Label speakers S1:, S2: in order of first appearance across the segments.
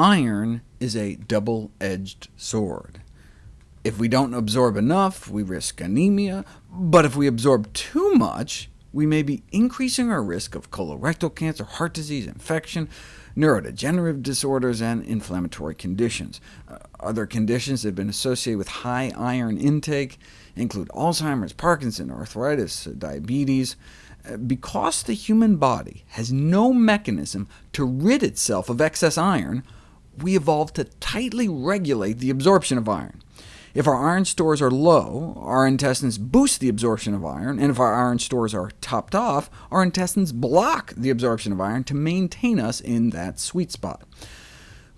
S1: Iron is a double-edged sword. If we don't absorb enough, we risk anemia, but if we absorb too much, we may be increasing our risk of colorectal cancer, heart disease, infection, neurodegenerative disorders, and inflammatory conditions. Uh, other conditions that have been associated with high iron intake include Alzheimer's, Parkinson's, arthritis, uh, diabetes. Uh, because the human body has no mechanism to rid itself of excess iron, we evolved to tightly regulate the absorption of iron. If our iron stores are low, our intestines boost the absorption of iron, and if our iron stores are topped off, our intestines block the absorption of iron to maintain us in that sweet spot.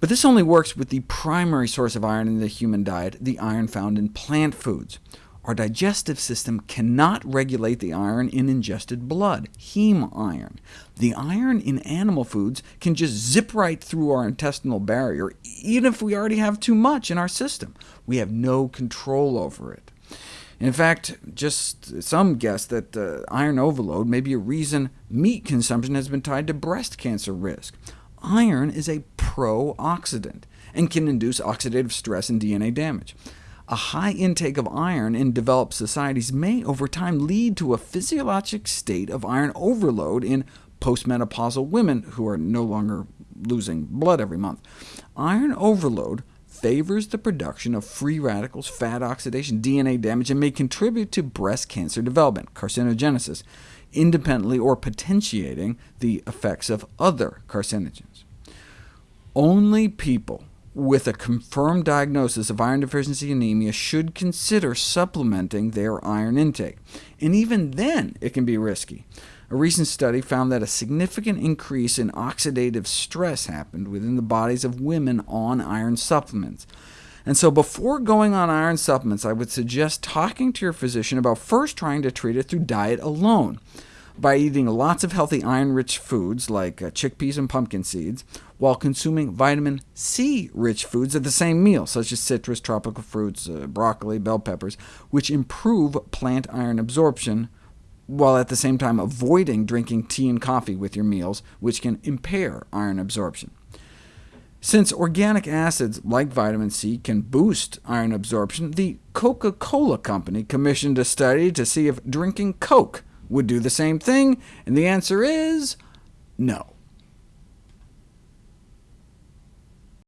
S1: But this only works with the primary source of iron in the human diet, the iron found in plant foods. Our digestive system cannot regulate the iron in ingested blood, heme iron. The iron in animal foods can just zip right through our intestinal barrier, even if we already have too much in our system. We have no control over it. In fact, just some guess that uh, iron overload may be a reason meat consumption has been tied to breast cancer risk. Iron is a pro-oxidant, and can induce oxidative stress and DNA damage. A high intake of iron in developed societies may, over time, lead to a physiologic state of iron overload in postmenopausal women who are no longer losing blood every month. Iron overload favors the production of free radicals, fat oxidation, DNA damage, and may contribute to breast cancer development, carcinogenesis, independently or potentiating the effects of other carcinogens. Only people with a confirmed diagnosis of iron deficiency anemia should consider supplementing their iron intake, and even then it can be risky. A recent study found that a significant increase in oxidative stress happened within the bodies of women on iron supplements. And so before going on iron supplements, I would suggest talking to your physician about first trying to treat it through diet alone by eating lots of healthy iron-rich foods like uh, chickpeas and pumpkin seeds, while consuming vitamin C-rich foods at the same meal, such as citrus, tropical fruits, uh, broccoli, bell peppers, which improve plant iron absorption, while at the same time avoiding drinking tea and coffee with your meals, which can impair iron absorption. Since organic acids, like vitamin C, can boost iron absorption, the Coca-Cola Company commissioned a study to see if drinking Coke would do the same thing, and the answer is no.